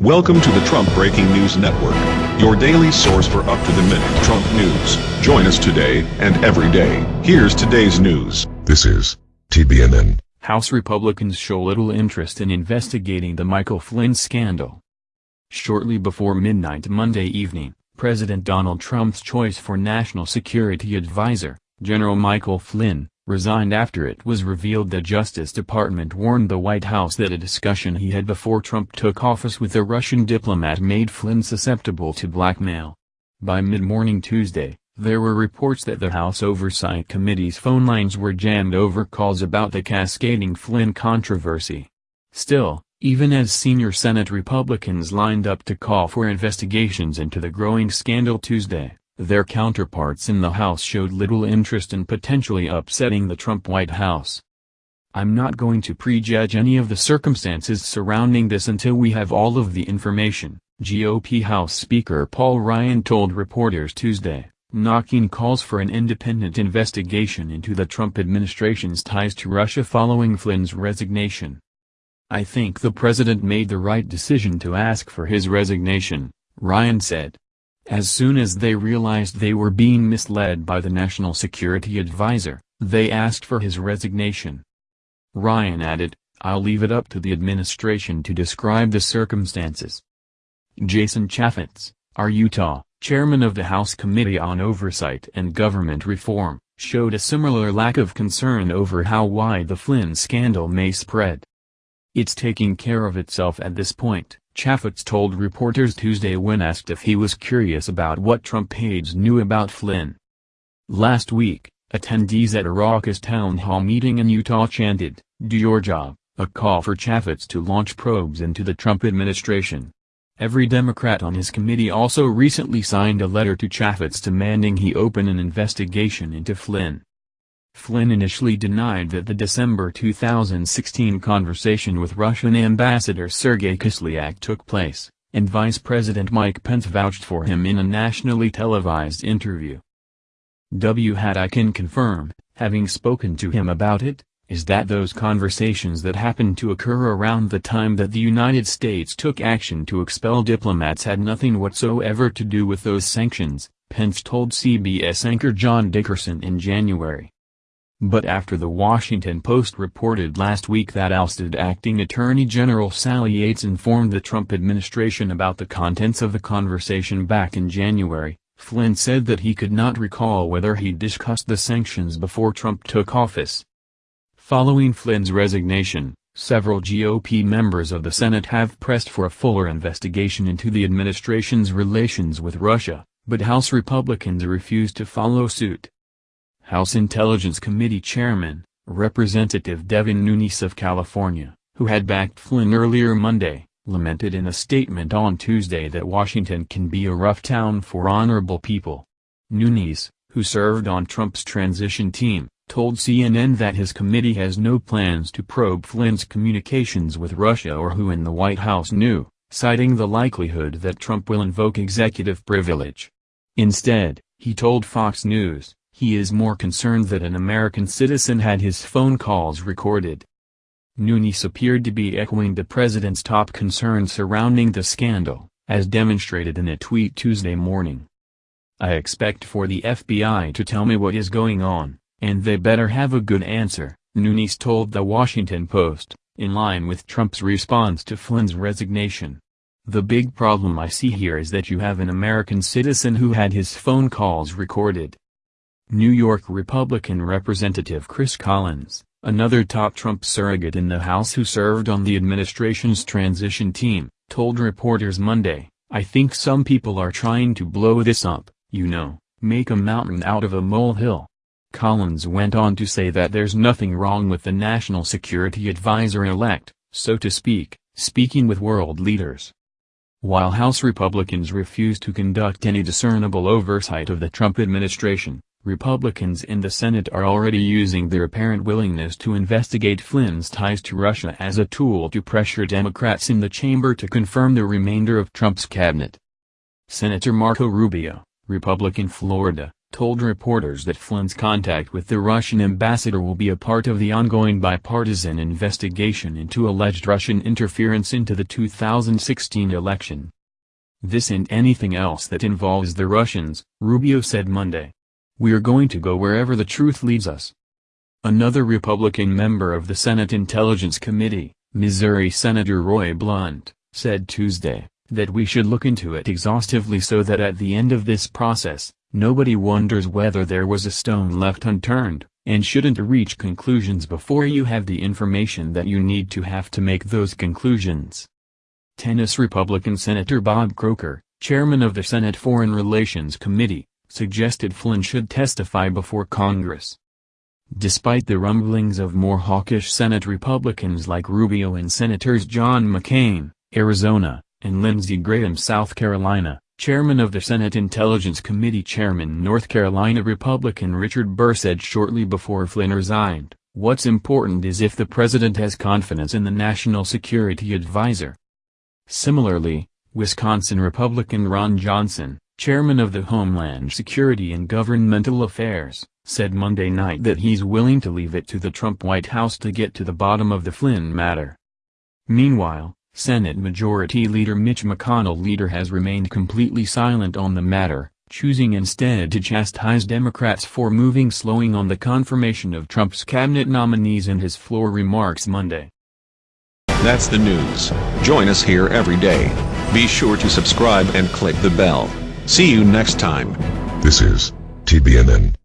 Welcome to the Trump Breaking News Network, your daily source for up-to-the-minute Trump news. Join us today and every day. Here's today's news. This is TBNN. House Republicans show little interest in investigating the Michael Flynn scandal. Shortly before midnight Monday evening, President Donald Trump's choice for National Security Advisor, General Michael Flynn, resigned after it was revealed the Justice Department warned the White House that a discussion he had before Trump took office with a Russian diplomat made Flynn susceptible to blackmail. By mid-morning Tuesday, there were reports that the House Oversight Committee's phone lines were jammed over calls about the cascading Flynn controversy. Still, even as senior Senate Republicans lined up to call for investigations into the growing scandal Tuesday, their counterparts in the House showed little interest in potentially upsetting the Trump White House. I'm not going to prejudge any of the circumstances surrounding this until we have all of the information, GOP House Speaker Paul Ryan told reporters Tuesday, knocking calls for an independent investigation into the Trump administration's ties to Russia following Flynn's resignation. I think the president made the right decision to ask for his resignation, Ryan said. As soon as they realized they were being misled by the National Security Advisor, they asked for his resignation. Ryan added, I'll leave it up to the administration to describe the circumstances. Jason Chaffetz, our Utah, chairman of the House Committee on Oversight and Government Reform, showed a similar lack of concern over how wide the Flynn scandal may spread. It's taking care of itself at this point. Chaffetz told reporters Tuesday when asked if he was curious about what Trump aides knew about Flynn. Last week, attendees at a raucous town hall meeting in Utah chanted, Do your job, a call for Chaffetz to launch probes into the Trump administration. Every Democrat on his committee also recently signed a letter to Chaffetz demanding he open an investigation into Flynn. Flynn initially denied that the December 2016 conversation with Russian Ambassador Sergei Kislyak took place, and Vice President Mike Pence vouched for him in a nationally televised interview. W. Had I can confirm, having spoken to him about it, is that those conversations that happened to occur around the time that the United States took action to expel diplomats had nothing whatsoever to do with those sanctions, Pence told CBS anchor John Dickerson in January. But after the Washington Post reported last week that ousted Acting Attorney General Sally Yates informed the Trump administration about the contents of the conversation back in January, Flynn said that he could not recall whether he discussed the sanctions before Trump took office. Following Flynn's resignation, several GOP members of the Senate have pressed for a fuller investigation into the administration's relations with Russia, but House Republicans refused to follow suit. House Intelligence Committee Chairman, Representative Devin Nunes of California, who had backed Flynn earlier Monday, lamented in a statement on Tuesday that Washington can be a rough town for honorable people. Nunes, who served on Trump's transition team, told CNN that his committee has no plans to probe Flynn's communications with Russia or who in the White House knew, citing the likelihood that Trump will invoke executive privilege. Instead, he told Fox News, he is more concerned that an American citizen had his phone calls recorded. Nunes appeared to be echoing the president's top concerns surrounding the scandal, as demonstrated in a tweet Tuesday morning. I expect for the FBI to tell me what is going on, and they better have a good answer, Nunes told The Washington Post, in line with Trump's response to Flynn's resignation. The big problem I see here is that you have an American citizen who had his phone calls recorded. New York Republican Representative Chris Collins, another top Trump surrogate in the House who served on the administration's transition team, told reporters Monday, I think some people are trying to blow this up, you know, make a mountain out of a molehill. Collins went on to say that there's nothing wrong with the National Security Advisor-elect, so to speak, speaking with world leaders. While House Republicans refuse to conduct any discernible oversight of the Trump administration, Republicans in the Senate are already using their apparent willingness to investigate Flynn's ties to Russia as a tool to pressure Democrats in the chamber to confirm the remainder of Trump's cabinet. Senator Marco Rubio, Republican Florida, told reporters that Flynn's contact with the Russian ambassador will be a part of the ongoing bipartisan investigation into alleged Russian interference into the 2016 election. This and anything else that involves the Russians, Rubio said Monday. We're going to go wherever the truth leads us. Another Republican member of the Senate Intelligence Committee, Missouri Senator Roy Blunt, said Tuesday, that we should look into it exhaustively so that at the end of this process, nobody wonders whether there was a stone left unturned, and shouldn't reach conclusions before you have the information that you need to have to make those conclusions. Tennessee Republican Senator Bob Corker, chairman of the Senate Foreign Relations Committee, suggested Flynn should testify before Congress. Despite the rumblings of more hawkish Senate Republicans like Rubio and Senators John McCain, Arizona, and Lindsey Graham South Carolina, chairman of the Senate Intelligence Committee Chairman North Carolina Republican Richard Burr said shortly before Flynn resigned, what's important is if the president has confidence in the National Security Advisor. Similarly, Wisconsin Republican Ron Johnson, chairman of the Homeland Security and Governmental Affairs, said Monday night that he's willing to leave it to the Trump White House to get to the bottom of the Flynn matter. Meanwhile, Senate Majority Leader Mitch McConnell leader has remained completely silent on the matter, choosing instead to chastise Democrats for moving slowing on the confirmation of Trump's cabinet nominees in his floor remarks Monday. That's the news. Join us here every day. Be sure to subscribe and click the bell. See you next time. This is TBNN.